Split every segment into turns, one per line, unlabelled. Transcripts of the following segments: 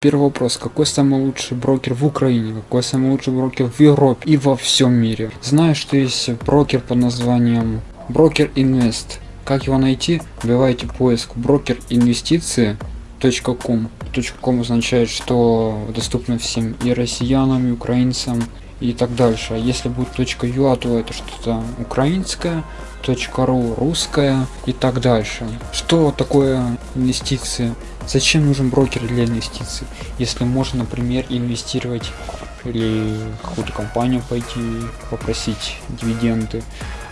Первый вопрос. Какой самый лучший брокер в Украине? Какой самый лучший брокер в Европе и во всем мире? Знаю, что есть брокер под названием Брокер Инвест. Как его найти? Вбивайте поиск брокер инвестиции .com. .com означает, что доступно всем и россиянам, и украинцам, и так дальше. А если будет .ua, то это что-то украинское, .ru русское и так дальше. Что такое инвестиции? Зачем нужен брокер для инвестиций? Если можно, например, инвестировать или какую-то компанию пойти попросить дивиденды.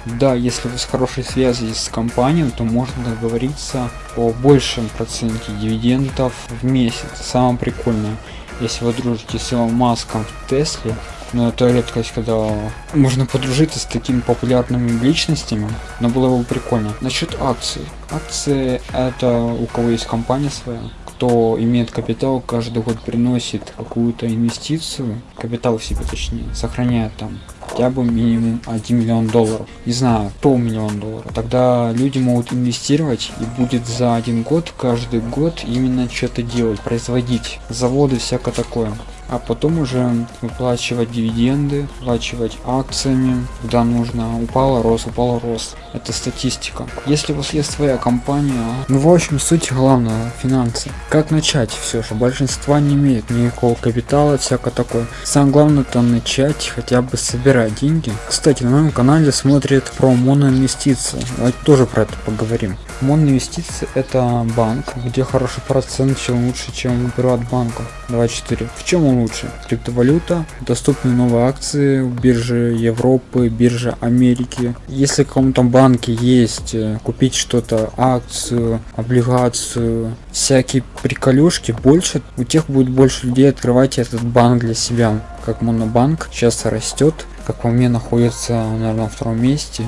Да, если вы с хорошей связи с компанией, то можно договориться о большем проценте дивидендов в месяц. Самое прикольное, если вы дружите с Илон Маском в Тесле, но это редкость, когда можно подружиться с такими популярными личностями, но было бы прикольно. Насчет акций. Акции это у кого есть компания своя, кто имеет капитал, каждый год приносит какую-то инвестицию, капитал себе точнее, сохраняет там хотя бы минимум 1 миллион долларов. Не знаю, то миллион долларов. Тогда люди могут инвестировать и будет за один год, каждый год именно что-то делать, производить. Заводы, всякое такое а потом уже выплачивать дивиденды, выплачивать акциями, когда нужно. Упала, рос, упала, рос. Это статистика. Если у вас есть своя компания, ну в общем суть главного финансы. Как начать все же? Большинство не имеет никакого капитала, всякое такое. Самое главное это начать хотя бы собирать деньги. Кстати, на моем канале смотрит про моноинвестиции. Давайте тоже про это поговорим. Моноинвестиции это банк, где хороший процент, чем лучше, чем у приватбанка. 24. В чем он лучше. Криптовалюта, доступны новые акции в бирже Европы, биржа Америки. Если в каком-то банке есть э, купить что-то, акцию, облигацию, всякие приколюшки, больше, у тех будет больше людей открывать этот банк для себя. Как монобанк сейчас растет, как по мне находится, наверное, на втором месте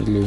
или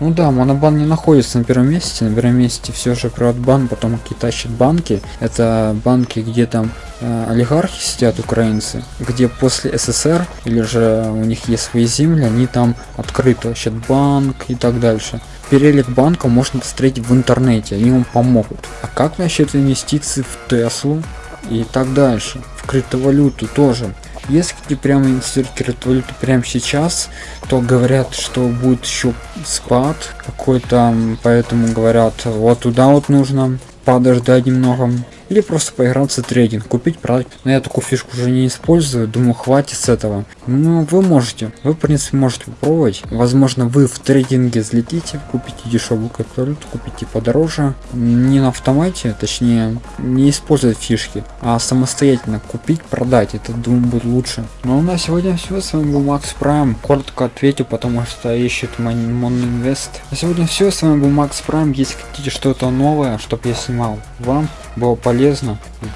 ну да монобан не находится на первом месте. На первом месте все же приватбан потом тащат банки. Это банки где там э, олигархи сидят украинцы где после ссср или же у них есть свои земли они там открыто банк и так дальше. Перелик банка можно посмотреть в интернете они вам помогут. А как насчет инвестиций в теслу и так дальше? В криптовалюту тоже если прямо инвестируете валюту прямо сейчас, то говорят, что будет еще спад какой-то, поэтому говорят, вот туда вот нужно подождать немного или просто поиграться трейдинг, купить, продать. Но я такую фишку уже не использую, думаю, хватит с этого. Ну, вы можете, вы в принципе можете попробовать. Возможно, вы в трейдинге взлетите, купите дешевую криптовалюту, купите подороже. Не на автомате, точнее, не использовать фишки, а самостоятельно купить, продать. Это, думаю, будет лучше. Ну, а на сегодня все. С вами был Макс Прайм. Коротко ответил, потому что ищет Монинвест. На сегодня все. С вами был Макс Прайм. Если хотите что-то новое, чтобы я снимал вам, было полезно,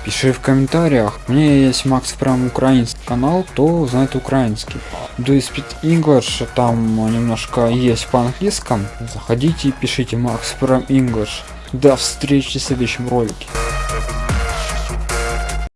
пиши в комментариях. Меня есть Макс Прям украинский канал, кто знает украинский. Do you speak English, там немножко есть по английскому. Заходите и пишите Макс Прям English. До встречи в следующем ролике.